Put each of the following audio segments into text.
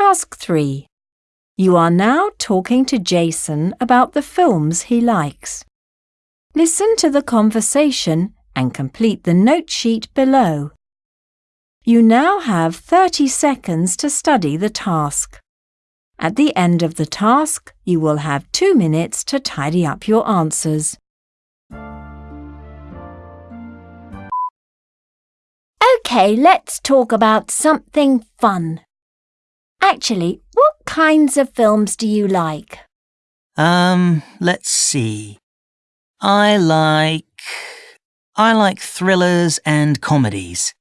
Task 3. You are now talking to Jason about the films he likes. Listen to the conversation and complete the note sheet below. You now have 30 seconds to study the task. At the end of the task, you will have two minutes to tidy up your answers. OK, let's talk about something fun. Actually, what kinds of films do you like? Um, let's see. I like. I like thrillers and comedies.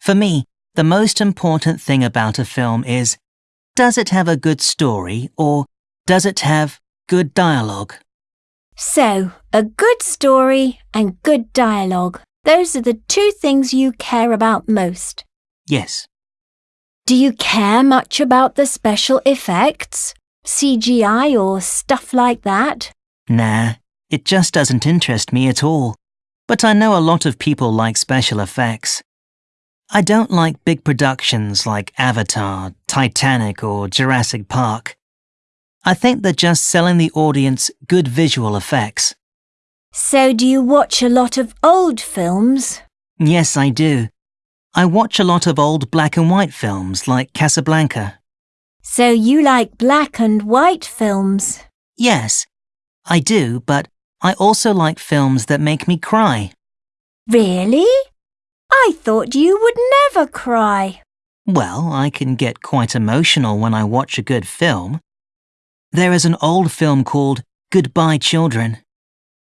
For me, the most important thing about a film is does it have a good story or does it have good dialogue? So, a good story and good dialogue. Those are the two things you care about most. Yes. Do you care much about the special effects? CGI or stuff like that? Nah, it just doesn't interest me at all. But I know a lot of people like special effects. I don't like big productions like Avatar, Titanic, or Jurassic Park. I think they're just selling the audience good visual effects. So, do you watch a lot of old films? Yes, I do. I watch a lot of old black and white films like Casablanca. So, you like black and white films? Yes, I do, but I also like films that make me cry. Really? I thought you would never cry. Well, I can get quite emotional when I watch a good film. There is an old film called Goodbye Children.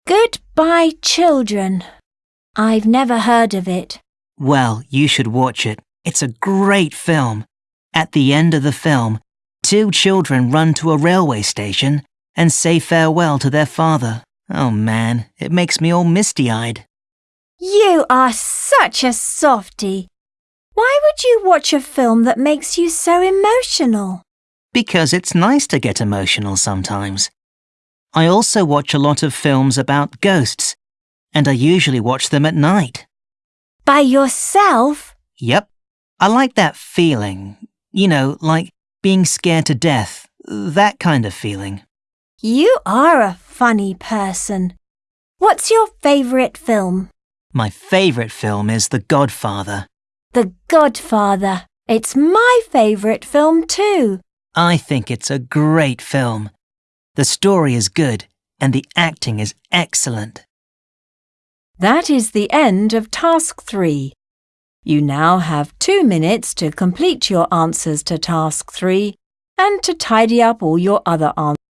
Goodbye, Children. I've never heard of it. Well, you should watch it. It's a great film. At the end of the film, two children run to a railway station and say farewell to their father. Oh man, it makes me all misty eyed. You are such a softy. Why would you watch a film that makes you so emotional? Because it's nice to get emotional sometimes. I also watch a lot of films about ghosts, and I usually watch them at night. By yourself? Yep. I like that feeling. You know, like being scared to death. That kind of feeling. You are a funny person. What's your favourite film? My favourite film is The Godfather. The Godfather. It's my favourite film too. I think it's a great film. The story is good and the acting is excellent. That is the end of Task 3. You now have two minutes to complete your answers to Task 3 and to tidy up all your other answers.